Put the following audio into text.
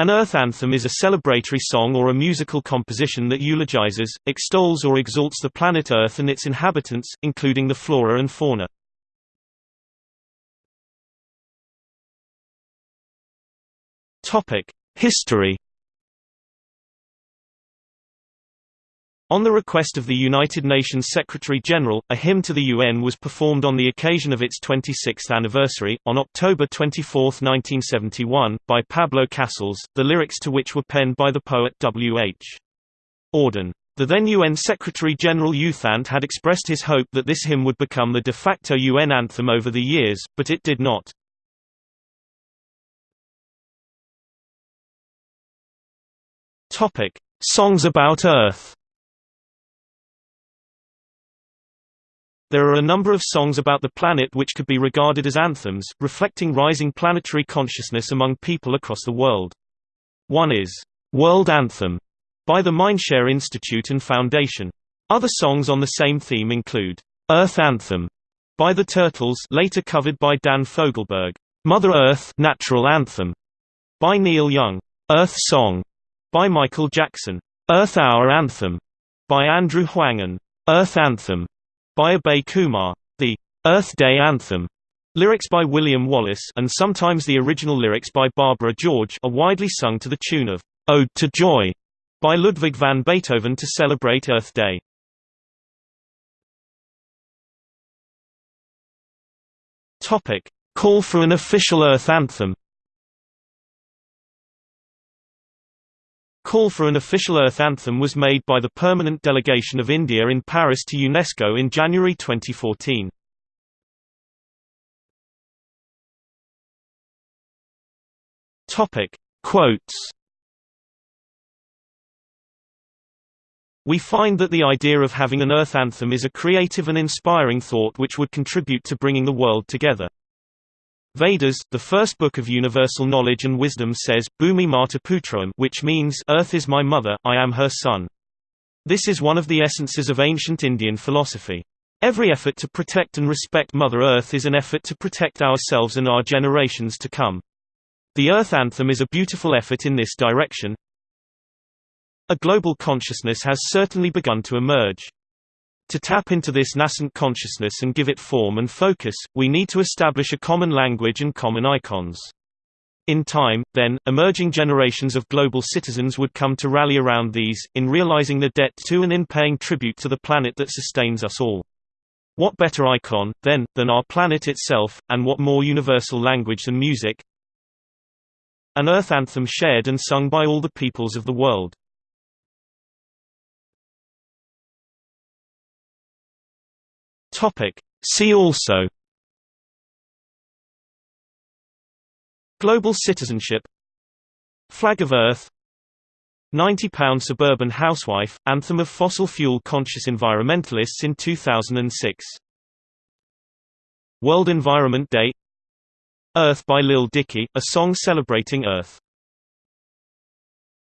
An Earth anthem is a celebratory song or a musical composition that eulogizes, extols or exalts the planet Earth and its inhabitants, including the flora and fauna. History On the request of the United Nations Secretary-General, a hymn to the UN was performed on the occasion of its 26th anniversary, on October 24, 1971, by Pablo Casals, the lyrics to which were penned by the poet W. H. Auden. The then UN Secretary-General U Thant had expressed his hope that this hymn would become the de facto UN anthem over the years, but it did not. Songs about Earth There are a number of songs about the planet which could be regarded as anthems, reflecting rising planetary consciousness among people across the world. One is, "'World Anthem' by the Mindshare Institute and Foundation. Other songs on the same theme include, "'Earth Anthem' by the Turtles later covered by Dan Fogelberg, "'Mother Earth Natural Anthem' by Neil Young, "'Earth Song' by Michael Jackson, "'Earth Hour Anthem' by Andrew Huang and "'Earth Anthem' by Abhay Kumar. The Earth Day Anthem lyrics by William Wallace and sometimes the original lyrics by Barbara George are widely sung to the tune of Ode to Joy by Ludwig van Beethoven to celebrate Earth Day. Topic: Call for an official Earth anthem. Call for an official Earth anthem was made by the Permanent Delegation of India in Paris to UNESCO in January 2014. Topic: Quotes. We find that the idea of having an Earth anthem is a creative and inspiring thought which would contribute to bringing the world together. Vedas, the first book of universal knowledge and wisdom says, Bhumi Mata Putram which means, Earth is my mother, I am her son. This is one of the essences of ancient Indian philosophy. Every effort to protect and respect Mother Earth is an effort to protect ourselves and our generations to come. The Earth Anthem is a beautiful effort in this direction. A global consciousness has certainly begun to emerge. To tap into this nascent consciousness and give it form and focus, we need to establish a common language and common icons. In time, then, emerging generations of global citizens would come to rally around these, in realizing the debt to and in paying tribute to the planet that sustains us all. What better icon, then, than our planet itself, and what more universal language than music? An Earth anthem shared and sung by all the peoples of the world. Topic. See also Global citizenship Flag of Earth 90-pound suburban housewife, anthem of fossil fuel conscious environmentalists in 2006 World Environment Day Earth by Lil Dicky, a song celebrating Earth